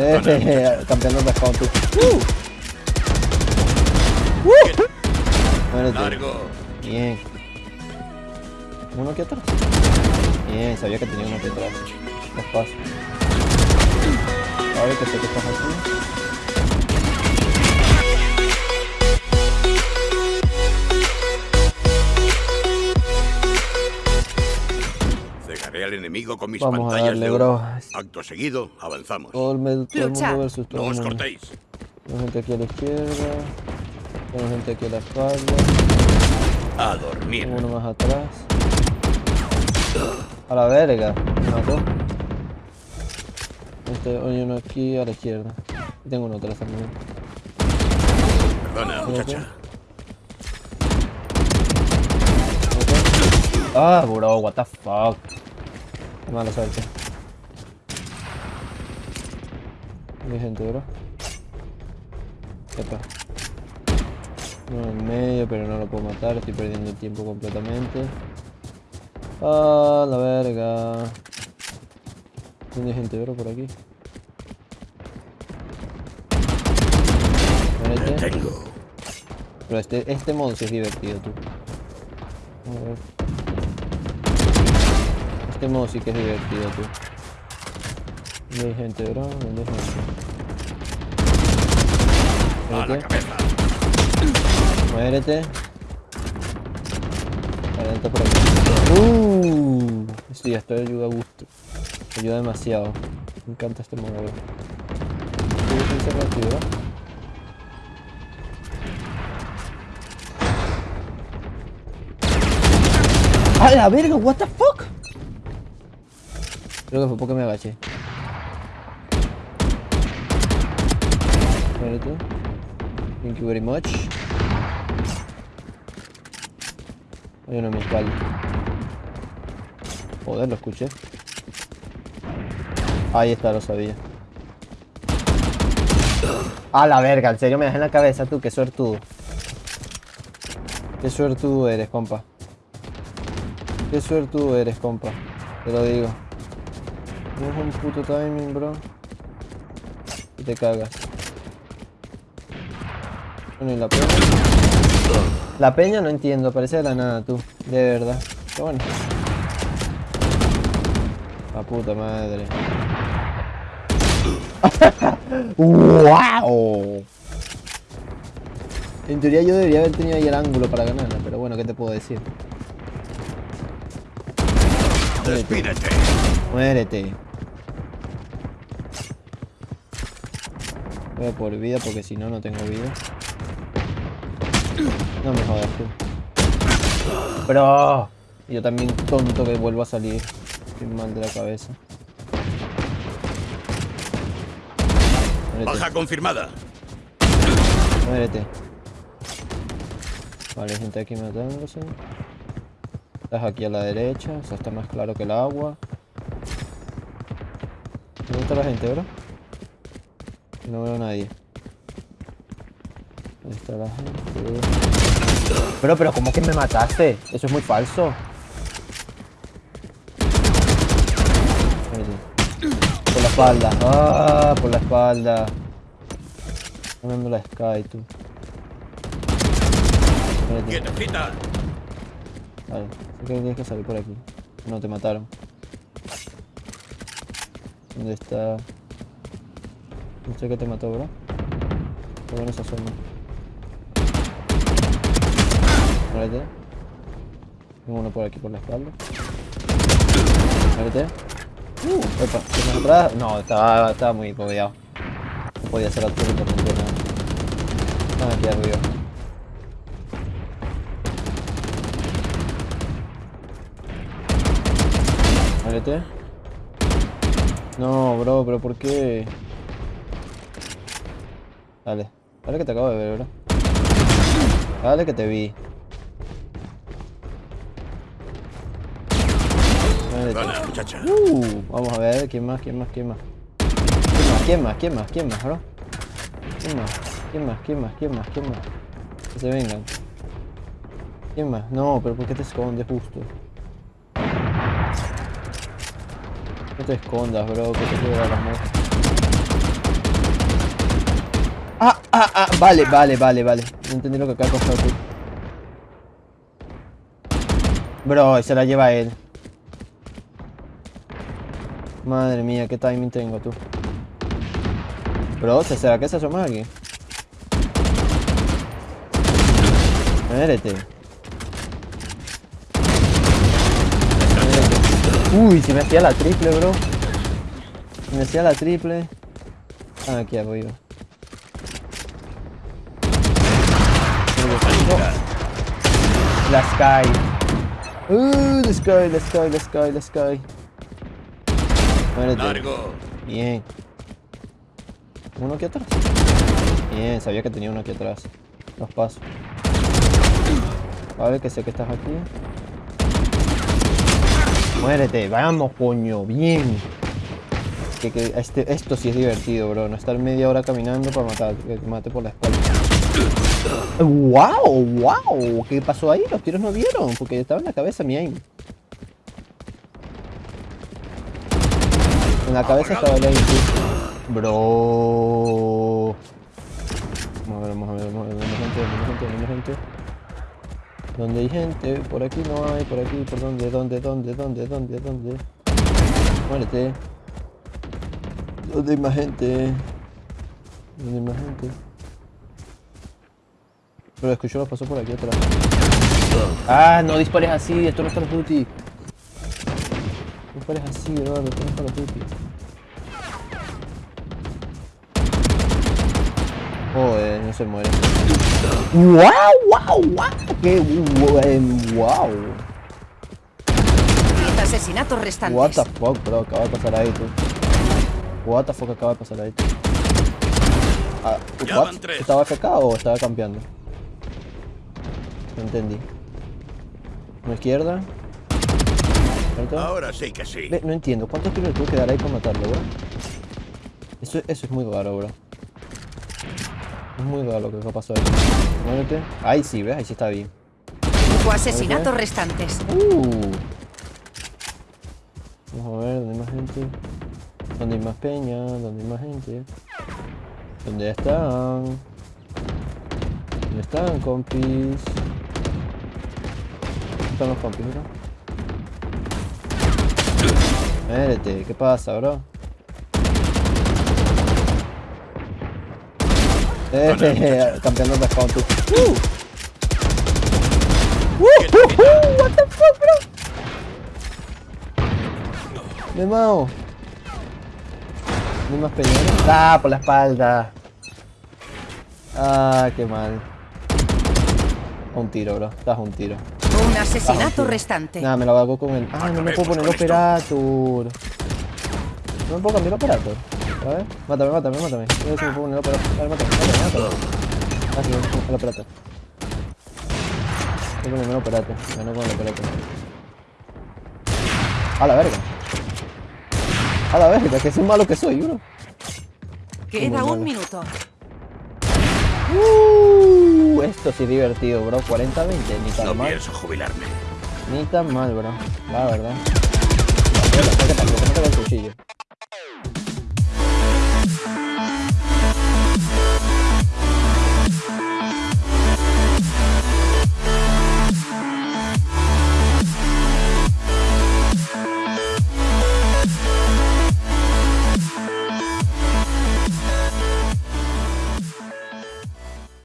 Eh, campeando de tú. ¡Uh! ¡Uh! Largo. Bien. Uno aquí atrás. Bien, sabía que tenía uno aquí atrás. Despacio. A ver qué sé que estás aquí. Al enemigo con mis Vamos a pantallas darle, de bro. humo. Acto seguido, avanzamos. Todo el, med- todo el Lucha. mundo versus todo No os cortéis. Tengo gente aquí a la izquierda. Tengo gente aquí a la espalda. A dormir. Tengo uno más atrás. A la verga. Me mató. Este, hay uno aquí a la izquierda. Y tengo uno atrás también. Perdona, muchacha. Ah, bro, what the fuck. Mala suerte. Hay gente, bro. Epa. Uno en medio, pero no lo puedo matar. Estoy perdiendo el tiempo completamente. Ah, la verga. ¿Dónde hay gente, bro? Por aquí. Pero este, este modo sí es divertido, tú. A ver. Este modo sí que es divertido, tú. ¿Dónde hay gente, bro? ¿Dónde hay gente? A la Muérete. cabeza. Muérete. Adelante por aquí. Uh, sí, esto ayuda a gusto. Ayuda demasiado. Me encanta este modo, bro. ¿Qué es encerrado aquí, bro? ¡A la verga! ¿What the fuck? Creo que fue porque me agaché. Muérete. Thank you very much. Hay uno en mi espalda. Joder, lo escuché. Ahí está, lo sabía. A la verga, en serio me das en la cabeza tú, qué suertudo. Qué suertudo eres, compa. Qué suertudo eres, compa. Te lo digo. Tienes un puto timing, bro. Y te cagas. Bueno, y la peña. La peña no entiendo, parece de la nada tú. De verdad. Pero bueno. La puta madre. ¡Wow! En teoría yo debería haber tenido ahí el ángulo para ganarla, pero bueno, ¿qué te puedo decir? Despídete. Muérete. Voy a por vida porque si no, no tengo vida. No me jodas tú. Bro. Yo también tonto que vuelvo a salir. Estoy mal de la cabeza. Muérete. Baja confirmada. Muérete. Vale, gente aquí matándose. Estás aquí a la derecha, o sea, está más claro que el agua. ¿Dónde está la gente, bro? No veo a nadie. Ahí está la gente. Pero, pero, ¿cómo que me mataste? Eso es muy falso. Por la espalda. Ah, por la espalda. Ganando la Sky, tú. Quietecita. Vale, sé que tienes que salir por aquí. No te mataron. ¿Dónde está? No sé qué te mató, bro. Todo en esa zona. Muérete. Tengo uno por aquí por la espalda. Muérete. Uh, epa, ¿tienes atrás? No, estaba, estaba muy bobeado. No podía hacer absolutamente nada. Están aquí arriba. Muérete. No, bro, pero ¿por qué? Dale. Dale que te acabo de ver, bro. Dale que te vi. Perdona, muchacha. Uh, vamos a ver, ¿quién más? ¿Quién más? ¿Quién más? ¿Quién más? ¿Quién más? ¿Quién más? ¿Quién más, bro? ¿Quién más? ¿Quién más? ¿Quién más? ¿Quién más? ¿Quién más? Que se vengan. ¿Quién más? No, pero ¿por qué te escondes justo? No te escondas, bro, que te quiero dar la muerte. Ah, ah, vale, vale, vale, vale. No entendí lo que acaba de pasar tú. Bro, se la lleva él. Madre mía, qué timing tengo tú. Bro, ¿será que se asoma aquí? Muérete. Uy, si me hacía la triple, bro. Si me hacía la triple. Ah, aquí arriba. La sky. Uh, the sky, the sky, the sky, the sky. Muérete. Largo. Bien. Uno aquí atrás. Bien, sabía que tenía uno aquí atrás. Los paso. Vale, que sé que estás aquí. Muérete, vamos, coño, bien. Que, que este, esto sí es divertido, bro. No estar media hora caminando para matar, que te mate por la espalda. ¡Wow! ¡Wow! ¿Qué pasó ahí? Los tiros no vieron, porque estaba en la cabeza mi aim. En la cabeza estaba el aim. Bro. Vamos a ver, vamos a ver, vamos a ver. ¿Dónde hay gente? ¿Dónde hay gente? ¿Dónde hay gente? ¿Dónde hay gente? Por aquí no hay, por aquí, por dónde, dónde, dónde, dónde, dónde, dónde. Muérete. ¿Dónde hay más gente? ¿Dónde hay más gente? Pero escucho los pasos por aquí atrás. Ah, no dispares así, esto no es Call of Duty. No dispares así, Eduardo, esto no es Call of Duty. Joder, no se muere. ¡Wow! ¡Wow! ¡Wow! ¡Qué buen! ¡Wow! Asesinatos restantes. What the fuck, bro, acaba de pasar ahí, tú. What the fuck acaba de pasar ahí, tú. Ah. ¿Estaba FK o estaba campeando? No entendí. ¿Una izquierda? ¿Cierto? Ahora sí que sí. Ve, no entiendo, ¿cuántos tiros le tuve que dar ahí para matarlo, bro? Eso, eso es muy raro, bro. Es muy raro lo que ha pasado ahí. Muévete. Ahí sí, ¿ves? Ahí sí está bien. Cinco asesinatos restantes. Uh. Vamos a ver, ¿dónde hay más gente? ¿Dónde hay más peña? ¿Dónde hay más gente? ¿Dónde están? ¿Dónde están, compis? ¿Dónde están los compis, mira? Espérate, ¿qué pasa, bro? Eh, campeando de spawn, tú. ¡Uh! ¡Uh! ¡Uh! ¡Uh! What the fuck, bro? Me mao. ¿No hay más peñones? Ah, por la espalda. Ah, qué mal. Un tiro, bro. Estás un tiro. Asesinato Ah, restante. Nada, me lo hago con el. Ah, no me puedo poner operator. No me puedo cambiar el operator. A ver, mátame, mátame, mátame. Ver si me puedo poner el operator. A ver, mátame, mátame, mátame. Ah, sí, el operator. Voy a ponerme el operator. Ganó con el operator. A la verga. A la verga, que soy malo que soy, bro. Queda un malo. minuto. Uh, esto sí es divertido, bro. 40-20, ni tan No mal. pienso jubilarme. Ni tan mal, bro. La verdad. El cuchillo.